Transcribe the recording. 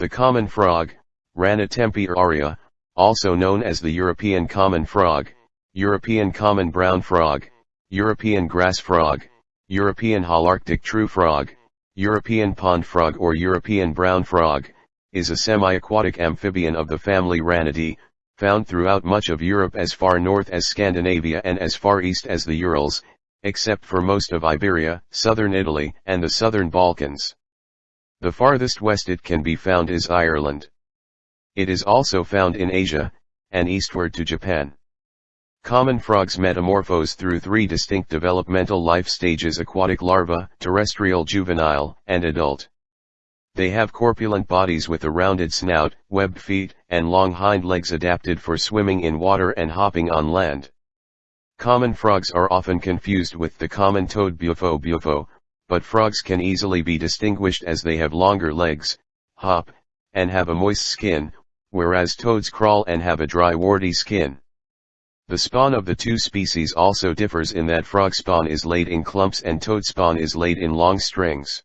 The common frog, Rana temporaria, also known as the European common frog, European common brown frog, European grass frog, European holarctic true frog, European pond frog or European brown frog, is a semi-aquatic amphibian of the family Ranidae, found throughout much of Europe as far north as Scandinavia and as far east as the Urals, except for most of Iberia, southern Italy, and the southern Balkans. The farthest west it can be found is Ireland. It is also found in Asia, and eastward to Japan. Common frogs metamorphose through three distinct developmental life stages aquatic larva, terrestrial juvenile, and adult. They have corpulent bodies with a rounded snout, webbed feet, and long hind legs adapted for swimming in water and hopping on land. Common frogs are often confused with the common toad Bufo bufo, but frogs can easily be distinguished as they have longer legs, hop, and have a moist skin, whereas toads crawl and have a dry warty skin. The spawn of the two species also differs in that frog spawn is laid in clumps and toad spawn is laid in long strings.